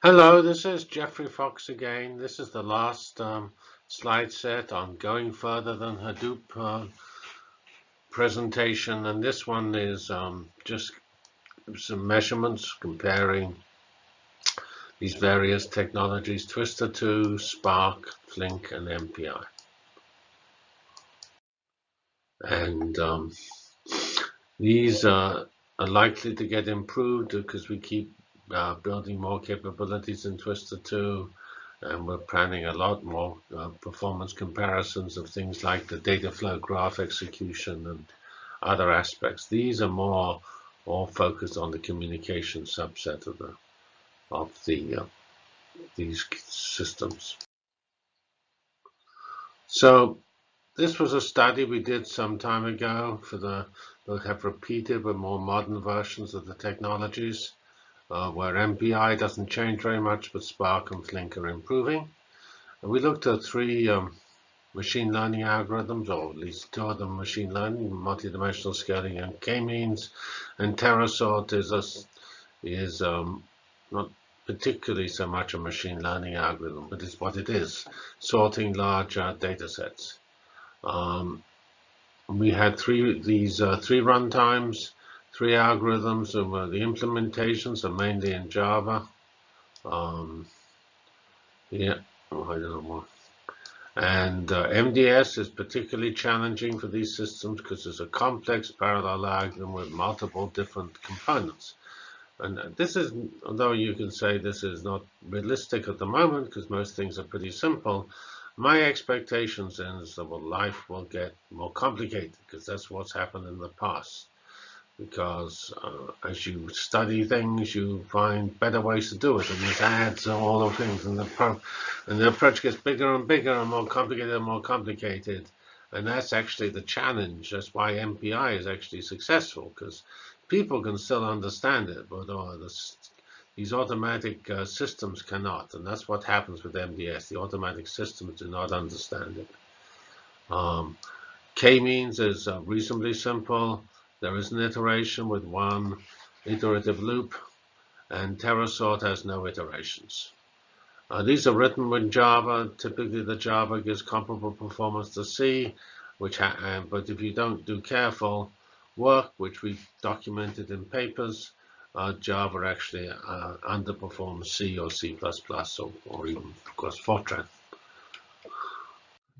Hello, this is Geoffrey Fox again. This is the last um, slide set on going further than Hadoop uh, presentation, and this one is um, just some measurements comparing these various technologies, Twister2, Spark, Flink, and MPI. And um, these are likely to get improved because we keep uh, building more capabilities in Twister2, and we're planning a lot more uh, performance comparisons of things like the data flow graph execution and other aspects. These are more all focused on the communication subset of the of the uh, these systems. So this was a study we did some time ago for the we have repeated with more modern versions of the technologies uh, where MPI doesn't change very much, but Spark and Flink are improving. And we looked at three um, machine learning algorithms, or at least two of them machine learning, multidimensional scaling and k-means. And TeraSort is, a, is um, not particularly so much a machine learning algorithm, but it's what it is, sorting large uh, data sets. Um, we had three these uh, three runtimes three algorithms. And uh, the implementations are mainly in Java. Um, yeah, oh, I don't know. And uh, MDS is particularly challenging for these systems because it's a complex parallel algorithm with multiple different components. And uh, this is, although you can say this is not realistic at the moment because most things are pretty simple, my expectations is that well, life will get more complicated because that's what's happened in the past because uh, as you study things, you find better ways to do it, and there's ads and all those things, and the and the approach gets bigger and bigger and more complicated and more complicated, and that's actually the challenge. That's why MPI is actually successful because people can still understand it, but the, these automatic uh, systems cannot, and that's what happens with MDS. The automatic systems do not understand it. Um, K-means is uh, reasonably simple. There is an iteration with one iterative loop, and TeraSort has no iterations. Uh, these are written with Java. Typically, the Java gives comparable performance to C, which uh, but if you don't do careful work, which we documented in papers, uh, Java actually uh, underperforms C or C++ or, or even, of course, Fortran.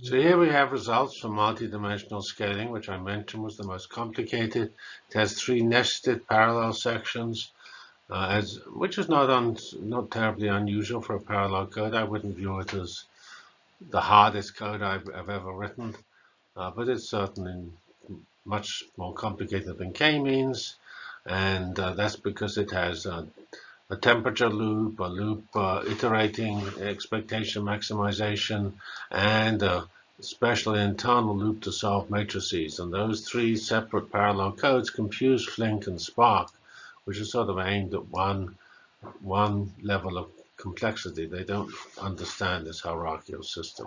So here we have results from multidimensional scaling, which I mentioned was the most complicated. It has three nested parallel sections, uh, as, which is not, un, not terribly unusual for a parallel code. I wouldn't view it as the hardest code I've, I've ever written, uh, but it's certainly much more complicated than k-means, and uh, that's because it has a temperature loop, a loop uh, iterating expectation maximization, and a special internal loop to solve matrices. And those three separate parallel codes confuse Flink and Spark, which are sort of aimed at one, one level of complexity. They don't understand this hierarchical system.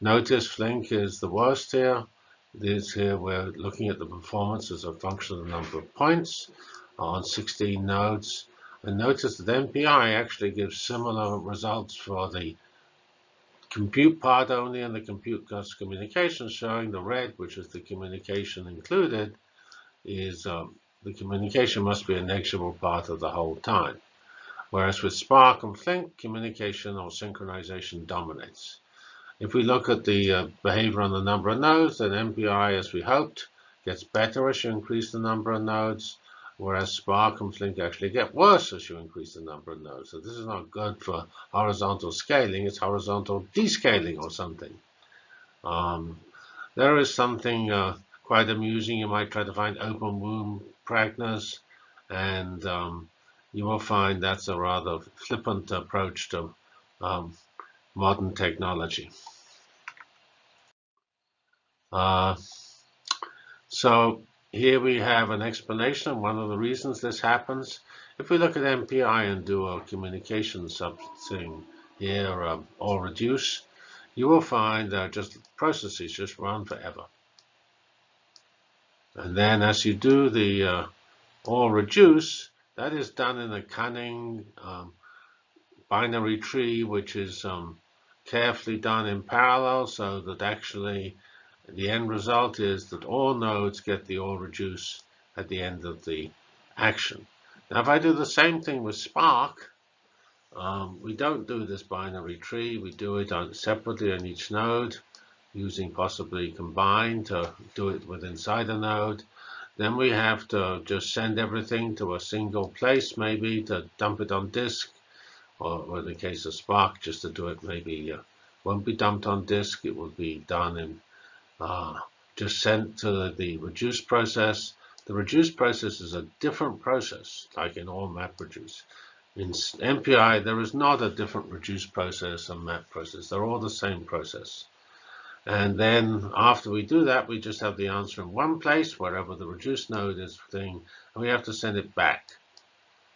Notice Flink is the worst here. This here we're looking at the performance as a function of the number of points on 16 nodes. And notice that MPI actually gives similar results for the compute part only and the compute cost communication showing the red, which is the communication included, is um, the communication must be a negligible part of the whole time. Whereas with Spark and Flink, communication or synchronization dominates. If we look at the uh, behavior on the number of nodes, then MPI, as we hoped, gets better as you increase the number of nodes whereas Spark and Flink actually get worse as you increase the number of nodes. So this is not good for horizontal scaling. It's horizontal descaling or something. Um, there is something uh, quite amusing. You might try to find open womb pregnancy, and um, you will find that's a rather flippant approach to um, modern technology. Uh, so here we have an explanation of one of the reasons this happens. If we look at MPI and do a communication thing here, um, or reduce, you will find that just processes just run forever. And then as you do the uh, all reduce, that is done in a cunning um, binary tree which is um, carefully done in parallel so that actually the end result is that all nodes get the all reduce at the end of the action. Now if I do the same thing with Spark, um, we don't do this binary tree. We do it on, separately on each node using possibly combine to do it with inside a node. Then we have to just send everything to a single place, maybe to dump it on disk, or, or in the case of Spark, just to do it maybe uh, won't be dumped on disk. It will be done in uh, just sent to the, the reduce process. The reduce process is a different process, like in all MapReduce. In MPI, there is not a different reduce process and map process. They're all the same process. And then after we do that, we just have the answer in one place, wherever the reduce node is thing, and we have to send it back.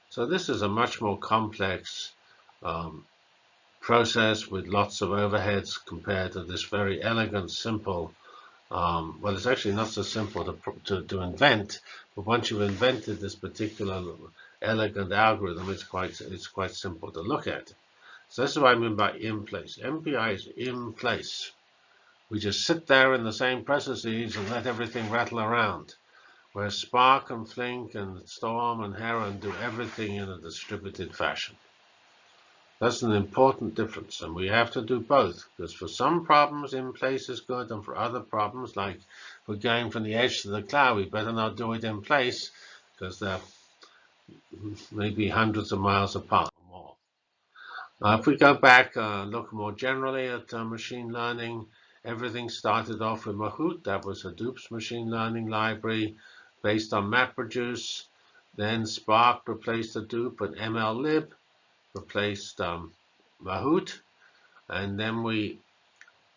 So this is a much more complex um, process with lots of overheads compared to this very elegant, simple, um, well, it's actually not so simple to, to, to, invent, but once you've invented this particular elegant algorithm, it's quite, it's quite simple to look at. So this is what I mean by in place. MPI is in place. We just sit there in the same processes and let everything rattle around. Whereas Spark and Flink and Storm and Heron do everything in a distributed fashion. That's an important difference, and we have to do both, because for some problems in place is good, and for other problems, like we're going from the edge to the cloud, we better not do it in place, because they're maybe hundreds of miles apart or more. Uh, if we go back, uh, look more generally at uh, machine learning, Everything started off with Mahout. That was Hadoop's machine learning library based on MapReduce. Then Spark replaced Hadoop and MLlib replaced um, Mahout. And then we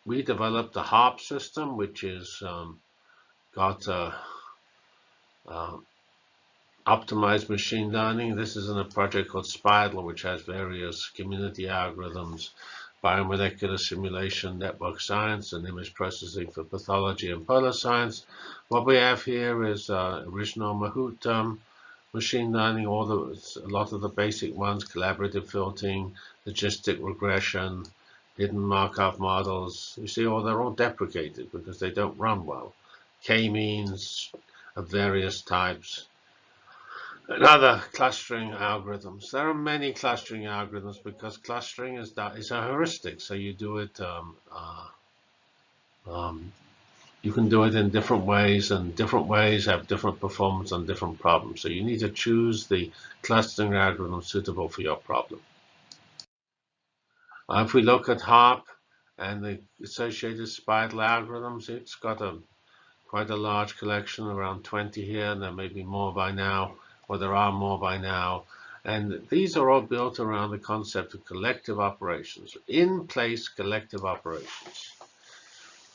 we developed the HARP system, which is um, got uh, optimized machine learning. This is in a project called SPIDAL, which has various community algorithms biomolecular simulation, network science, and image processing for pathology and polar science. What we have here is uh, original Mahout um, machine learning, all the, a lot of the basic ones, collaborative filtering, logistic regression, hidden Markov models. You see, all they're all deprecated because they don't run well. K-means of various types, and other clustering algorithms. There are many clustering algorithms because clustering is that is a heuristic. So you do it, um, uh, um, you can do it in different ways, and different ways have different performance on different problems. So you need to choose the clustering algorithm suitable for your problem. If we look at HARP and the associated SPIDAL algorithms, it's got a quite a large collection, around 20 here, and there may be more by now or there are more by now. And these are all built around the concept of collective operations, in-place collective operations.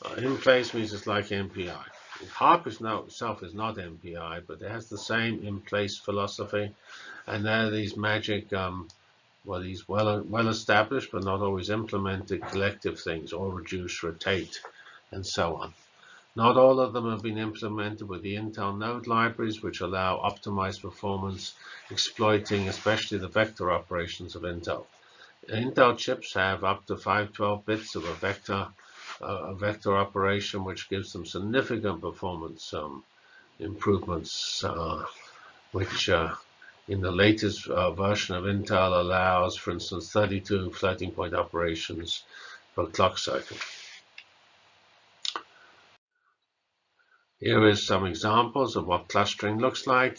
Uh, in place means it's like MPI. HARP is now, itself is not MPI, but it has the same in-place philosophy. And there are these magic, um, well, these well, well established but not always implemented collective things, all reduce, rotate, and so on. Not all of them have been implemented with the Intel node libraries, which allow optimized performance, exploiting especially the vector operations of Intel. Intel chips have up to 512 bits of a vector, a vector operation, which gives them significant performance um, improvements, uh, which uh, in the latest uh, version of Intel allows, for instance, 32 floating point operations per clock cycle. Here is some examples of what clustering looks like.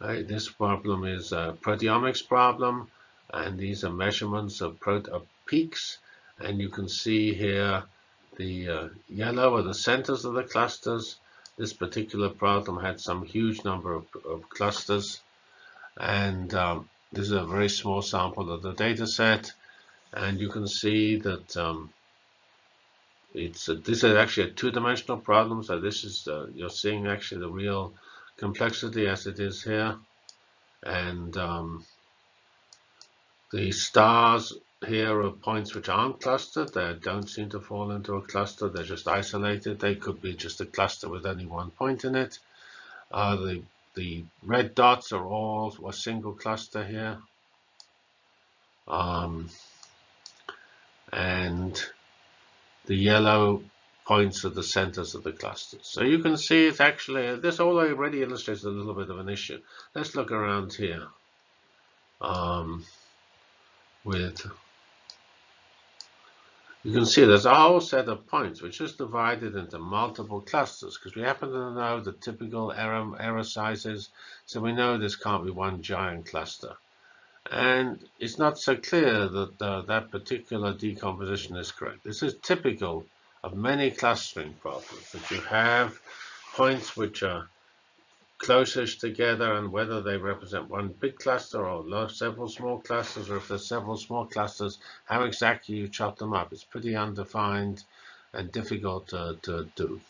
This problem is a proteomics problem, and these are measurements of, of peaks. And you can see here the uh, yellow are the centers of the clusters. This particular problem had some huge number of, of clusters. And um, this is a very small sample of the data set. And you can see that um, it's a, this is actually a two-dimensional problem. So this is uh, you're seeing actually the real complexity as it is here, and um, the stars here are points which aren't clustered. They don't seem to fall into a cluster. They're just isolated. They could be just a cluster with only one point in it. Uh, the the red dots are all a single cluster here. Um, and the yellow points are the centers of the clusters. So you can see it's actually, this already illustrates a little bit of an issue. Let's look around here um, with, you can see there's a whole set of points which is divided into multiple clusters because we happen to know the typical error, error sizes. So we know this can't be one giant cluster. And it's not so clear that uh, that particular decomposition is correct. This is typical of many clustering problems, that you have points which are closest together and whether they represent one big cluster or several small clusters, or if there's several small clusters, how exactly you chop them up. It's pretty undefined and difficult to, to do.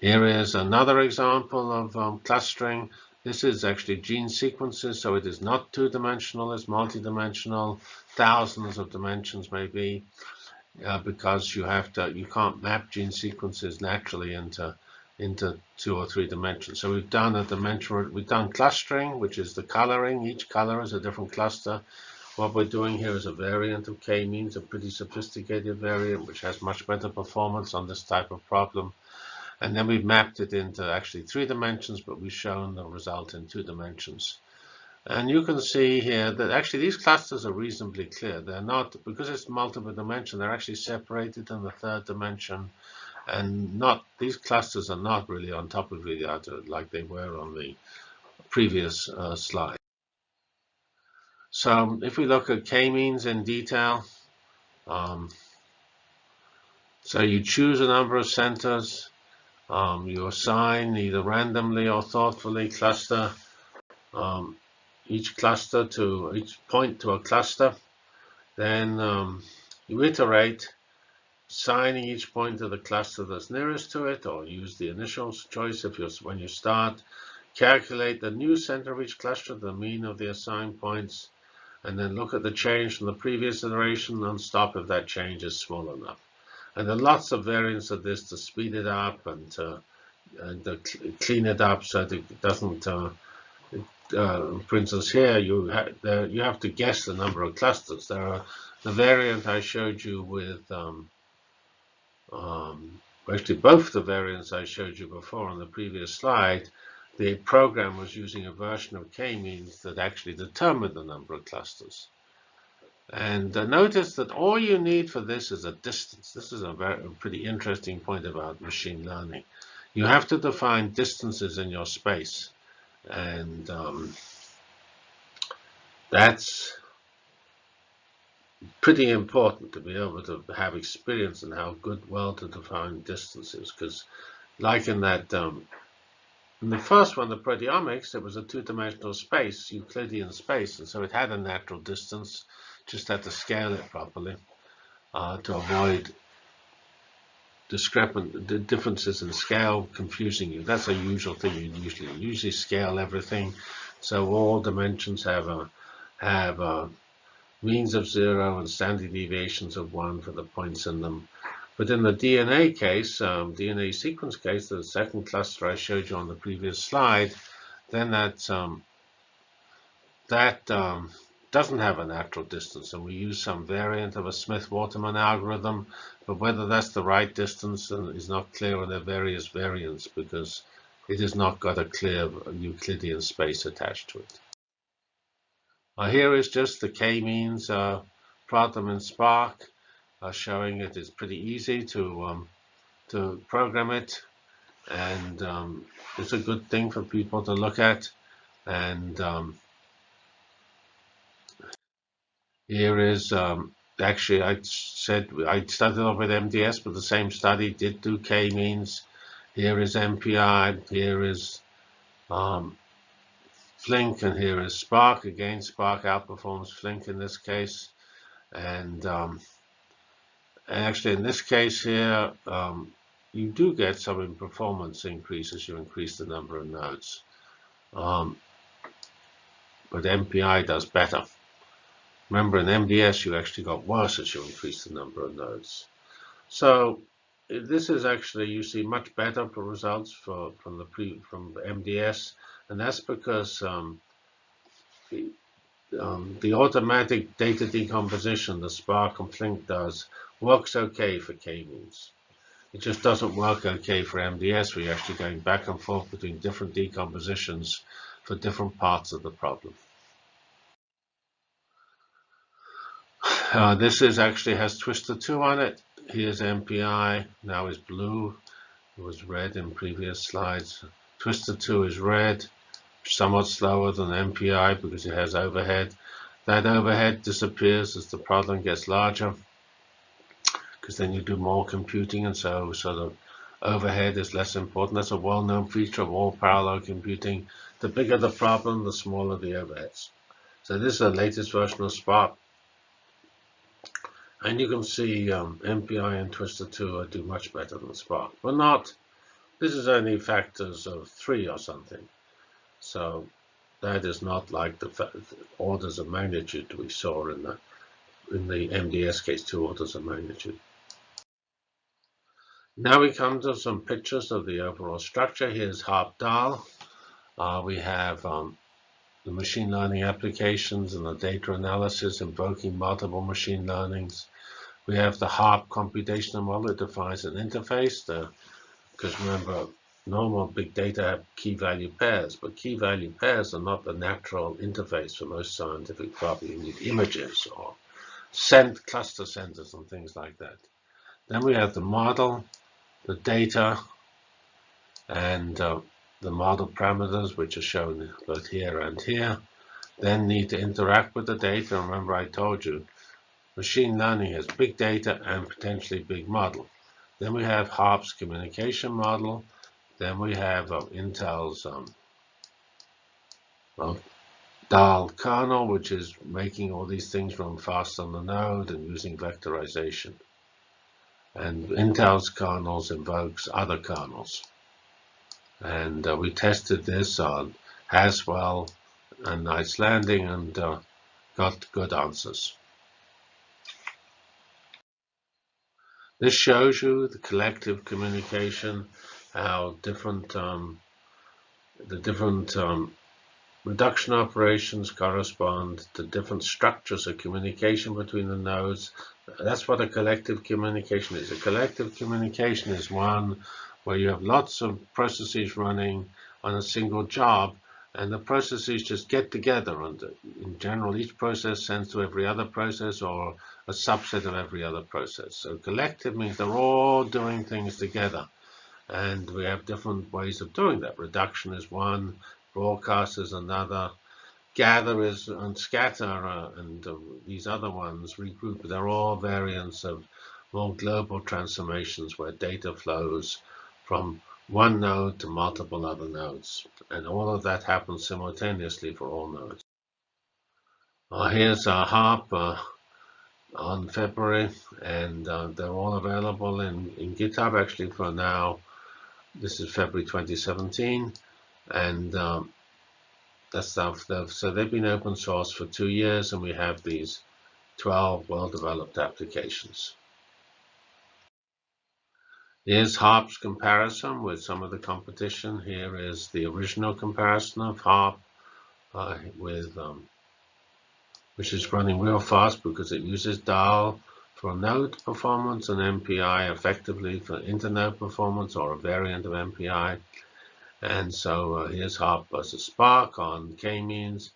Here is another example of um, clustering. This is actually gene sequences, so it is not two-dimensional, it's multi-dimensional, thousands of dimensions maybe, uh, because you have to, you can't map gene sequences naturally into into two or three dimensions. So we've done a dimension, we've done clustering, which is the coloring. Each color is a different cluster. What we're doing here is a variant of k-means, a pretty sophisticated variant, which has much better performance on this type of problem. And then we've mapped it into actually three dimensions, but we've shown the result in two dimensions. And you can see here that actually these clusters are reasonably clear. They're not, because it's multiple dimension, they're actually separated in the third dimension. And not these clusters are not really on top of each other like they were on the previous uh, slide. So if we look at k-means in detail, um, so you choose a number of centers, um, you assign either randomly or thoughtfully cluster um, each cluster to each point to a cluster. Then um, you iterate, assigning each point to the cluster that's nearest to it, or use the initial choice if you when you start. Calculate the new center of each cluster, the mean of the assigned points, and then look at the change from the previous iteration and stop if that change is small enough. And there are lots of variants of this to speed it up and to, and to clean it up so that it doesn't, uh, uh, for instance, here you, ha you have to guess the number of clusters. There are the variant I showed you with, um, um, actually both the variants I showed you before on the previous slide, the program was using a version of k-means that actually determined the number of clusters. And uh, notice that all you need for this is a distance. This is a very a pretty interesting point about machine learning. You have to define distances in your space. And um, that's pretty important to be able to have experience in how good, well to define distances. Because like in that, um, in the first one, the proteomics, it was a two-dimensional space, Euclidean space, and so it had a natural distance just had to scale it properly uh, to avoid discrepant differences in scale confusing you. That's a usual thing you usually usually scale everything, so all dimensions have a have a means of zero and standard deviations of one for the points in them. But in the DNA case, um, DNA sequence case, the second cluster I showed you on the previous slide, then that um, that um, doesn't have a natural distance, and we use some variant of a Smith-Waterman algorithm, but whether that's the right distance is not clear in the various variants because it has not got a clear Euclidean space attached to it. Uh, here is just the k-means uh, problem in Spark, uh, showing it is pretty easy to um, to program it, and um, it's a good thing for people to look at. And um, here is um, actually I said I started off with MDS, but the same study did do k-means. Here is MPI. Here is um, Flink, and here is Spark. Again, Spark outperforms Flink in this case, and, um, actually in this case here, um, you do get some performance increase as you increase the number of nodes. Um, but MPI does better. Remember, in MDS, you actually got worse as you increase the number of nodes. So this is actually you see much better results for from the pre from MDS, and that's because um, um, the automatic data decomposition the Spark and Flink does works okay for k-means. It just doesn't work okay for MDS. We're actually going back and forth between different decompositions for different parts of the problem. Uh, this is actually has Twister 2 on it. Here's MPI, now is blue. It was red in previous slides. Twister 2 is red, somewhat slower than MPI because it has overhead. That overhead disappears as the problem gets larger because then you do more computing and so sort of overhead is less important. That's a well-known feature of all parallel computing. The bigger the problem, the smaller the overheads. So this is the latest version of Spark. And you can see um, MPI and Twister 2 do much better than Spark. But not, this is only factors of 3 or something. So that is not like the orders of magnitude we saw in the in the MDS case, two orders of magnitude. Now we come to some pictures of the overall structure. Here's HARP DAAL. Uh, we have um, the machine learning applications and the data analysis invoking multiple machine learnings. We have the HARP computational model that defines an interface. Because remember, normal big data have key value pairs, but key value pairs are not the natural interface for most scientific problems. You need images or cent cluster centers and things like that. Then we have the model, the data and uh, the model parameters, which are shown both here and here, then need to interact with the data. Remember I told you, machine learning has big data and potentially big model. Then we have HARP's communication model. Then we have uh, Intel's um, well, DAAL kernel, which is making all these things run fast on the node and using vectorization. And Intel's kernels invokes other kernels. And uh, we tested this on Haswell and Knights Landing and uh, got good answers. This shows you the collective communication, how different um, the different um, Reduction operations correspond to different structures of communication between the nodes. That's what a collective communication is. A collective communication is one where you have lots of processes running on a single job, and the processes just get together. And in general, each process sends to every other process or a subset of every other process. So collective means they're all doing things together. And we have different ways of doing that. Reduction is one, broadcast is another, gather is and scatter uh, and uh, these other ones regroup. They're all variants of more global transformations where data flows from one node to multiple other nodes. And all of that happens simultaneously for all nodes. Uh, here's our HARP uh, on February, and uh, they're all available in, in GitHub actually for now. This is February 2017 and um, that's stuff. So they've been open source for two years, and we have these 12 well-developed applications. Here's HARP's comparison with some of the competition. Here is the original comparison of HARP uh, with um, which is running real fast because it uses DAAL for node performance and MPI effectively for internode performance or a variant of MPI. And so uh, here's HARP versus Spark on k-means.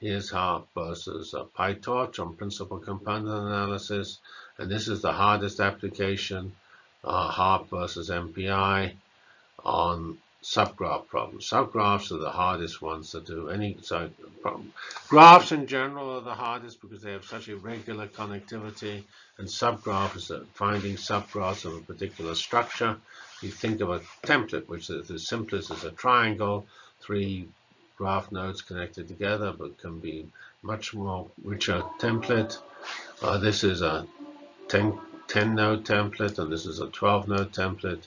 Here's HARP versus uh, PyTorch on principal component analysis. And this is the hardest application, uh, HARP versus MPI on subgraph problems. Subgraphs are the hardest ones to do. Any so problem. Graphs in general are the hardest because they have such irregular connectivity, and subgraphs are finding subgraphs of a particular structure. You think of a template, which is the simplest is a triangle, three graph nodes connected together, but can be much more richer template. Uh, this is a 10, 10 node template, and this is a 12 node template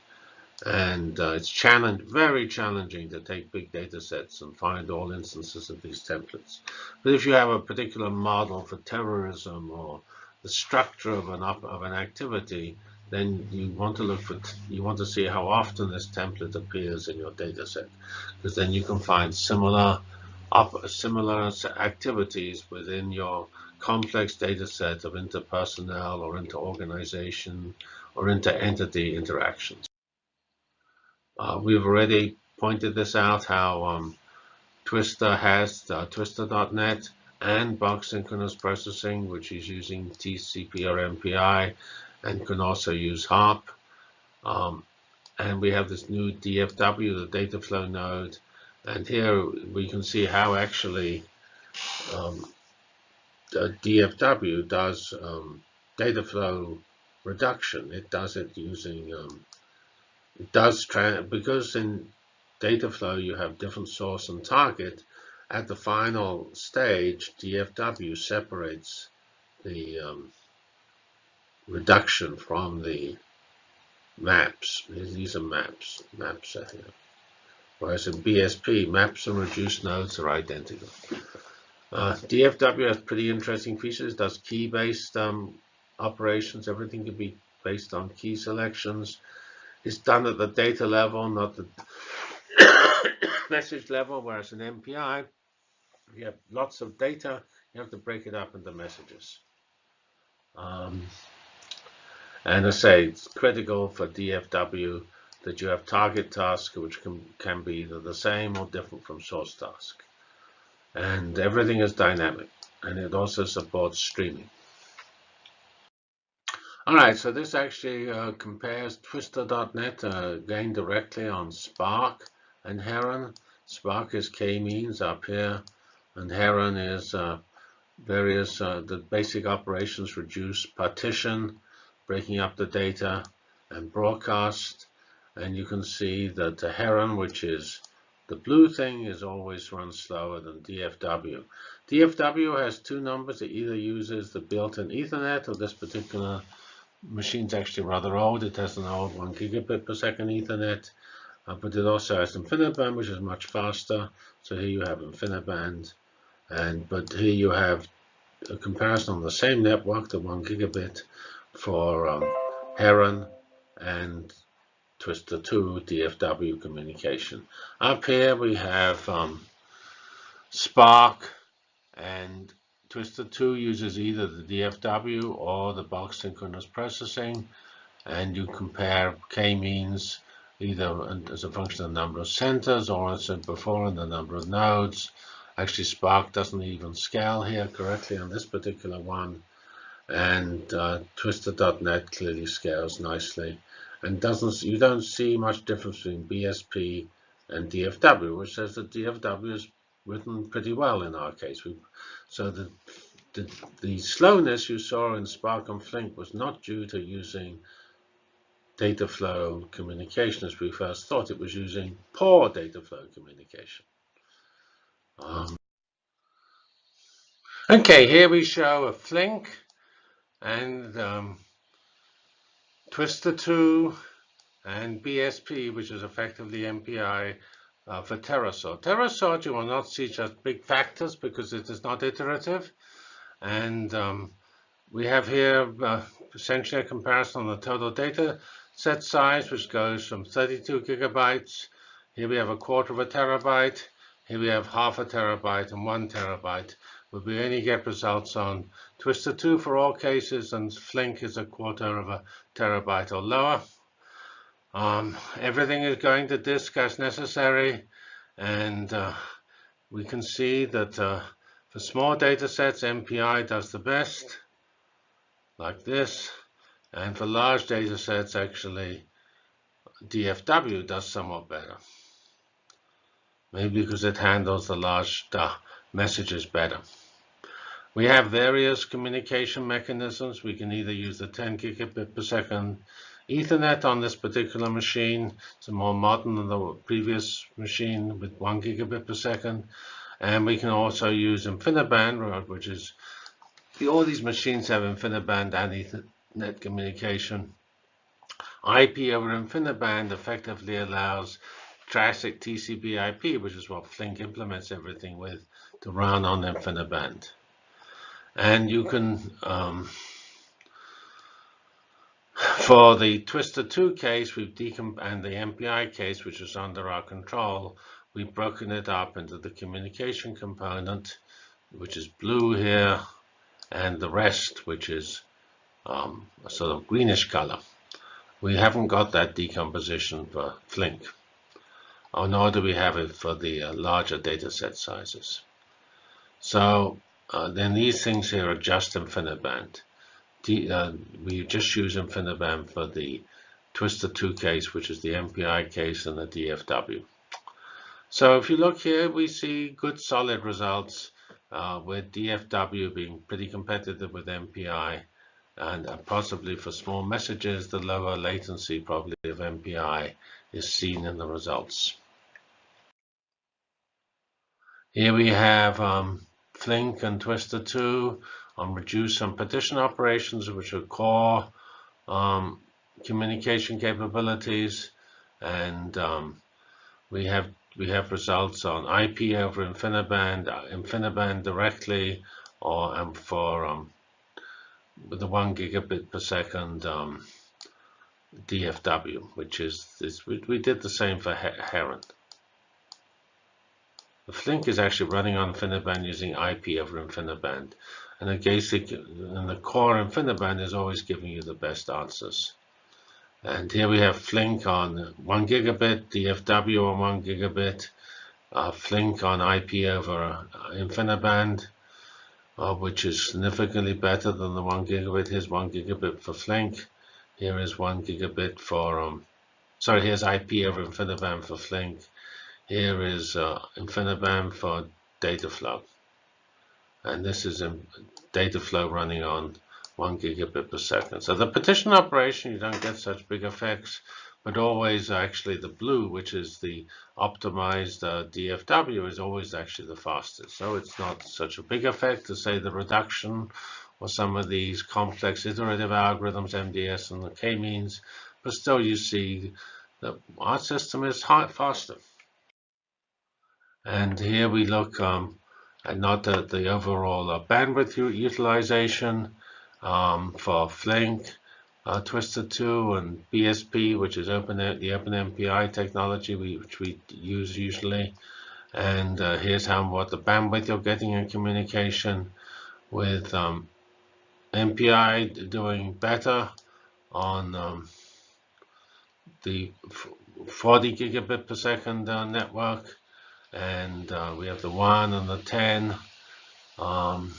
and uh, it's challenge, very challenging to take big data sets and find all instances of these templates. But if you have a particular model for terrorism or the structure of an, of an activity, then you want to look for, you want to see how often this template appears in your data set, because then you can find similar similar activities within your complex data set of interpersonnel or inter-organization or inter-entity interactions. Uh, we've already pointed this out how um, Twister has uh, Twister.net and bulk synchronous processing, which is using TCP or MPI and can also use HARP. Um, and we have this new DFW, the data flow node. And here we can see how actually um, DFW does um, data flow reduction. It does it using, um, does, because in data flow you have different source and target, at the final stage, DFW separates the um, reduction from the maps. These are maps. Maps are here. Whereas in BSP, maps and reduced nodes are identical. Uh, DFW has pretty interesting features. It does key-based um, operations. Everything can be based on key selections. It's done at the data level, not the message level, whereas in MPI, you have lots of data, you have to break it up into messages. Um, and I say it's critical for DFW that you have target task, which can, can be either the same or different from source task. And everything is dynamic, and it also supports streaming. All right, so this actually uh, compares Twister.net uh, again directly on Spark and Heron. Spark is k-means up here, and Heron is uh, various uh, the basic operations reduce partition, breaking up the data, and broadcast. And you can see that the Heron, which is the blue thing, is always run slower than DFW. DFW has two numbers. It either uses the built-in Ethernet, or this particular machine's actually rather old. It has an old one gigabit per second Ethernet. Uh, but it also has InfiniBand, which is much faster. So here you have InfiniBand and but here you have a comparison on the same network, the one gigabit for um, Heron and Twister 2 DFW communication. Up here we have um, Spark and Twister 2 uses either the DFW or the bulk synchronous processing and you compare k-means either as a function of the number of centers or as I said before in the number of nodes Actually, Spark doesn't even scale here correctly on this particular one. And uh, Twister.net clearly scales nicely. And doesn't you don't see much difference between BSP and DFW, which says that DFW is written pretty well in our case. We, so the, the, the slowness you saw in Spark and Flink was not due to using data flow communication as we first thought. It was using poor data flow communication. Um, okay, here we show a Flink and um, Twister 2 and BSP, which is effectively MPI uh, for TeraSort. TeraSort, you will not see just big factors because it is not iterative. And um, we have here uh, essentially a comparison on the total data set size, which goes from 32 gigabytes. Here we have a quarter of a terabyte. Here we have half a terabyte and one terabyte, but we only get results on Twister 2 for all cases, and Flink is a quarter of a terabyte or lower. Um, everything is going to disk as necessary, and uh, we can see that uh, for small data sets, MPI does the best, like this, and for large data sets, actually, DFW does somewhat better. Maybe because it handles the large uh, messages better. We have various communication mechanisms. We can either use the 10 gigabit per second Ethernet on this particular machine. It's more modern than the previous machine with 1 gigabit per second. And we can also use InfiniBand, which is all these machines have InfiniBand and Ethernet communication. IP over InfiniBand effectively allows classic TCP IP, which is what Flink implements everything with, to run on InfiniBand. And you can, um, for the Twister 2 case we've and the MPI case, which is under our control, we've broken it up into the communication component, which is blue here, and the rest, which is um, a sort of greenish color. We haven't got that decomposition for Flink, or nor do we have it for the uh, larger data set sizes. So uh, then these things here are just InfiniBand. Uh, we just use InfiniBand for the twister 2 case, which is the MPI case and the DFW. So if you look here, we see good solid results uh, with DFW being pretty competitive with MPI and uh, possibly for small messages, the lower latency probably of MPI is seen in the results. Here we have um, Flink and Twister 2 on reduce some partition operations, which are core um, communication capabilities. And um, we have we have results on IP over InfiniBand, InfiniBand directly, or um, for um, with the one gigabit per second um, DFW, which is this. We, we did the same for Heron. The Flink is actually running on InfiniBand using IP over InfiniBand. And the basic and the core InfiniBand is always giving you the best answers. And here we have Flink on 1 gigabit, DFW on 1 gigabit, uh, Flink on IP over uh, InfiniBand, uh, which is significantly better than the 1 gigabit. Here's 1 gigabit for Flink. Here is 1 gigabit for, um, sorry, here's IP over InfiniBand for Flink. Here is uh, InfiniBand for data flow. And this is a data flow running on 1 gigabit per second. So the partition operation, you don't get such big effects, but always actually the blue, which is the optimized uh, DFW, is always actually the fastest. So it's not such a big effect to say the reduction or some of these complex iterative algorithms, MDS and the k-means, but still you see that our system is high, faster. And here we look um, at not at the overall uh, bandwidth utilization um, for Flink, uh, Twister 2, and BSP, which is open the OpenMPI technology we, which we use usually. And uh, here's how what the bandwidth you're getting in communication with um, MPI doing better on um, the 40 gigabit per second uh, network and uh, we have the 1 and the 10. Um,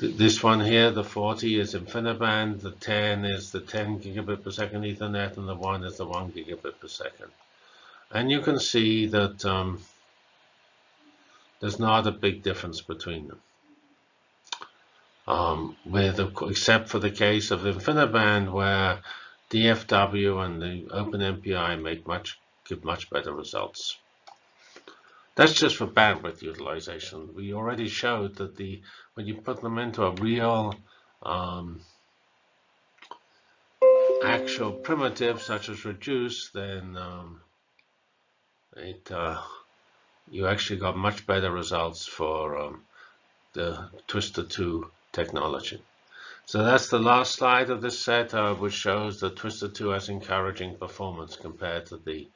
th this one here, the 40 is InfiniBand, the 10 is the 10 gigabit per second Ethernet, and the 1 is the 1 gigabit per second. And you can see that um, there's not a big difference between them. Um, with except for the case of InfiniBand, where DFW and the OpenMPI make much give much better results. That's just for bandwidth utilization. We already showed that the when you put them into a real um, actual primitive such as reduce, then um, it uh, you actually got much better results for um, the Twister 2 technology. So that's the last slide of this set, uh, which shows that Twister 2 has encouraging performance compared to the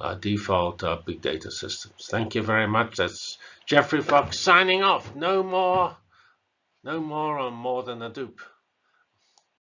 uh, default uh, big data systems. Thank you very much. That's Geoffrey Fox signing off. No more, no more on more than Hadoop.